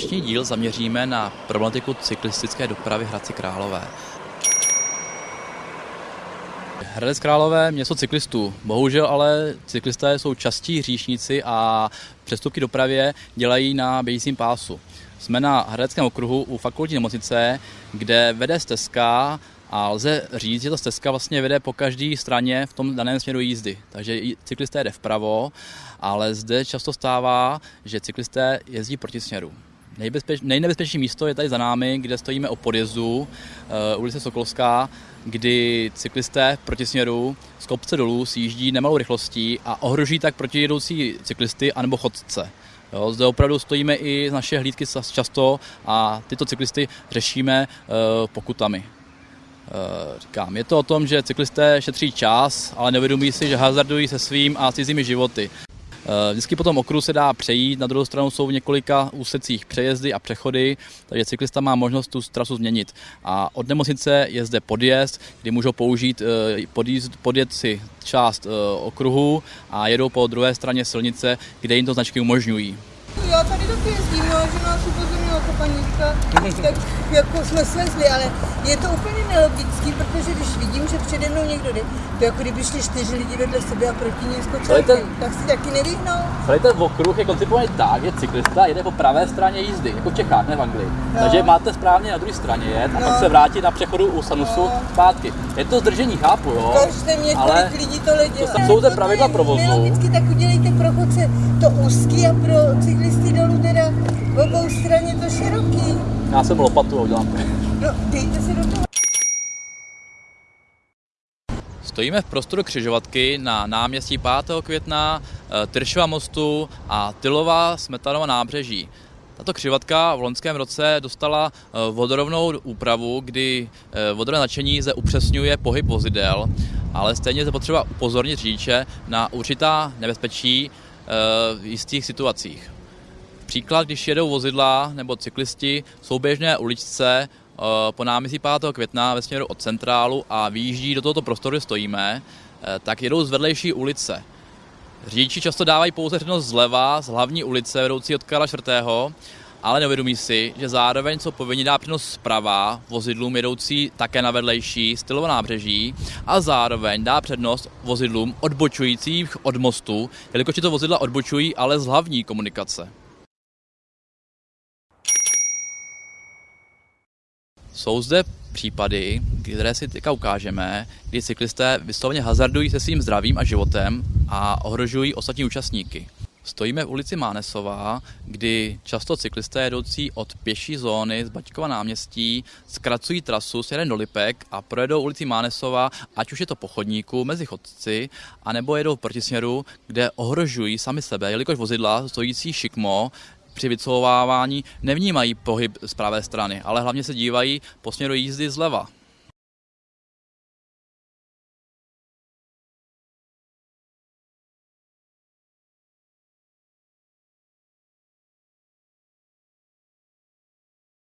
Dnešní díl zaměříme na problematiku cyklistické dopravy Hradci Králové. Hradec Králové město cyklistů. Bohužel ale cyklisté jsou častí hříšníci a přestupky dopravě dělají na běžícím pásu. Jsme na Hradeckém okruhu u fakultní nemocnice, kde vede stezka a lze říct, že ta stezka vlastně vede po každé straně v tom daném směru jízdy. Takže cyklisté jde vpravo, ale zde často stává, že cyklisté jezdí proti směru. Nejbezpeč, nejnebezpečnější místo je tady za námi, kde stojíme o podjezdu uh, ulice Sokolská, kdy cyklisté proti směru z kopce dolů sjíždí nemalou rychlostí a ohrožují tak protijedoucí cyklisty anebo chodce. Jo, zde opravdu stojíme i z naše hlídky často a tyto cyklisty řešíme uh, pokutami. Uh, říkám, je to o tom, že cyklisté šetří čas, ale nevědomí si, že hazardují se svým a cizími životy. Eh, vždycky po tom okruhu se dá přejít, na druhou stranu jsou v několika úsecích přejezdy a přechody, takže cyklista má možnost tu trasu změnit. A od nemocnice je zde podjezd, kdy můžou použít eh, podjízd, podjet si část eh, okruhu a jedou po druhé straně silnice, kde jim to značky umožňují. Já tady taky jezdím, no, že nás upozornila jako paní říká, tak jako jsme svezli, ale je to úplně nelogický, protože když vidím, že přede mnou někdo jde, to jako kdyby šli čtyři lidi vedle sebe a proti ní skočili, ten... tak si taky nevyhnou. Celý ten okruh je koncipovaný tak, že cyklista jede po pravé straně jízdy, jako v Čechách, ne v Anglii. No. Takže máte správně na druhé straně jet a no. pak se vrátit na přechodu u Sanusu no. zpátky. Je to zdržení, chápu, jo. Každé mě, ale kolik lidí to dělá. To jsou ty pravidla provozu. Nelogicky, tak udělejte pro chodce to úzký a pro cyklisty dolů Já jsem lopatu a udělám. No, dejte se do toho. Stojíme v prostoru křižovatky na náměstí 5. května, eh, Tyršova mostu a Tylová Smetanova nábřeží. Tato křižovatka v loňském roce dostala eh, vodorovnou úpravu, kdy eh, vodorové nadšení zde upřesňuje pohyb vozidel, ale stejně je potřeba upozornit řidiče na určitá nebezpečí v jistých situacích. Příklad, když jedou vozidla nebo cyklisti souběžné uličce eh, po náměstí 5. května ve směru od centrálu a vyjíždí do tohoto prostoru, kde stojíme, eh, tak jedou z vedlejší ulice. Řidiči často dávají pouze přednost zleva z hlavní ulice vedoucí od Karla IV., ale neuvědomí si, že zároveň jsou povinni dát přednost zprava vozidlům jedoucí také na vedlejší stylová nábřeží a zároveň dá přednost vozidlům odbočujících od mostu, jelikož tyto vozidla odbočují ale z hlavní komunikace. Jsou zde případy, které si teďka ukážeme, kdy cyklisté vysloveně hazardují se svým zdravím a životem a ohrožují ostatní účastníky. Stojíme v ulici Mánesová, kdy často cyklisté jedoucí od pěší zóny z Baťkova náměstí zkracují trasu s jeden do Lipek a projedou ulici Mánesova, ať už je to po chodníku mezi chodci, anebo jedou v protisměru, kde ohrožují sami sebe, jelikož vozidla stojící šikmo při vycouvávání nevnímají pohyb z pravé strany, ale hlavně se dívají po směru jízdy zleva.